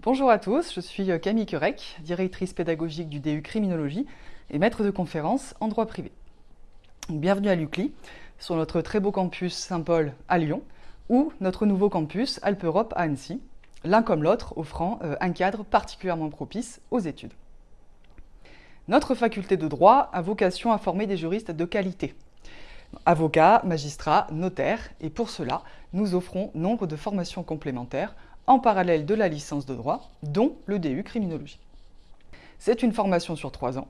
Bonjour à tous, je suis Camille Querec, directrice pédagogique du DU Criminologie et maître de conférence en droit privé. Bienvenue à l'UCLI, sur notre très beau campus Saint-Paul à Lyon, ou notre nouveau campus Alpe-Europe à Annecy, l'un comme l'autre offrant euh, un cadre particulièrement propice aux études. Notre faculté de droit a vocation à former des juristes de qualité. Avocats, magistrats, notaires, et pour cela, nous offrons nombre de formations complémentaires en parallèle de la licence de droit, dont le DU criminologie. C'est une formation sur trois ans,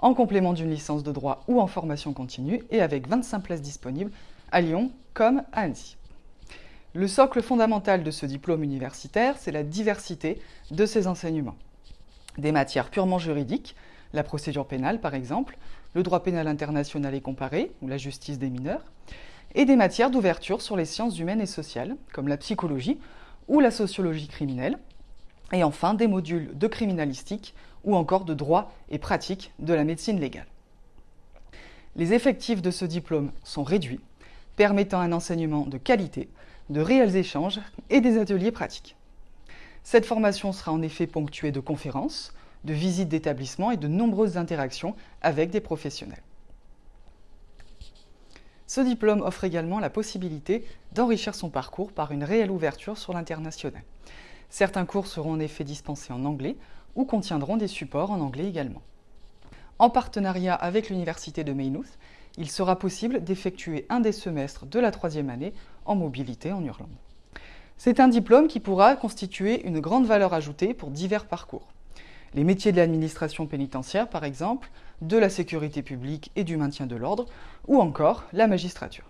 en complément d'une licence de droit ou en formation continue, et avec 25 places disponibles à Lyon comme à Annecy. Le socle fondamental de ce diplôme universitaire, c'est la diversité de ses enseignements. Des matières purement juridiques, la procédure pénale par exemple, le droit pénal international et comparé, ou la justice des mineurs, et des matières d'ouverture sur les sciences humaines et sociales, comme la psychologie ou la sociologie criminelle, et enfin des modules de criminalistique ou encore de droit et pratique de la médecine légale. Les effectifs de ce diplôme sont réduits, permettant un enseignement de qualité, de réels échanges et des ateliers pratiques. Cette formation sera en effet ponctuée de conférences, de visites d'établissements et de nombreuses interactions avec des professionnels. Ce diplôme offre également la possibilité d'enrichir son parcours par une réelle ouverture sur l'international. Certains cours seront en effet dispensés en anglais ou contiendront des supports en anglais également. En partenariat avec l'Université de Maynooth, il sera possible d'effectuer un des semestres de la troisième année en mobilité en Irlande. C'est un diplôme qui pourra constituer une grande valeur ajoutée pour divers parcours. Les métiers de l'administration pénitentiaire, par exemple, de la sécurité publique et du maintien de l'ordre, ou encore la magistrature.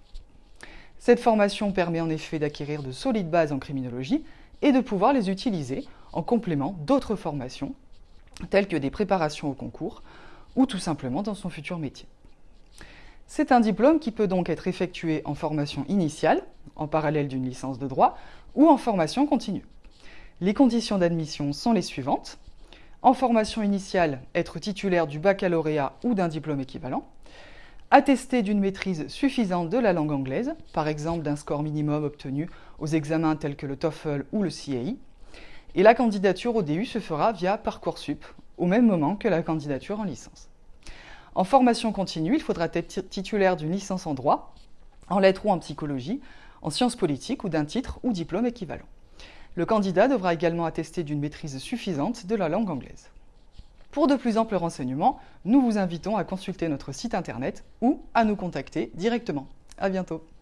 Cette formation permet en effet d'acquérir de solides bases en criminologie et de pouvoir les utiliser en complément d'autres formations, telles que des préparations au concours, ou tout simplement dans son futur métier. C'est un diplôme qui peut donc être effectué en formation initiale, en parallèle d'une licence de droit, ou en formation continue. Les conditions d'admission sont les suivantes. En formation initiale, être titulaire du baccalauréat ou d'un diplôme équivalent. Attester d'une maîtrise suffisante de la langue anglaise, par exemple d'un score minimum obtenu aux examens tels que le TOEFL ou le CAI. Et la candidature au DU se fera via Parcoursup, au même moment que la candidature en licence. En formation continue, il faudra être titulaire d'une licence en droit, en lettres ou en psychologie, en sciences politiques ou d'un titre ou diplôme équivalent. Le candidat devra également attester d'une maîtrise suffisante de la langue anglaise. Pour de plus amples renseignements, nous vous invitons à consulter notre site internet ou à nous contacter directement. À bientôt.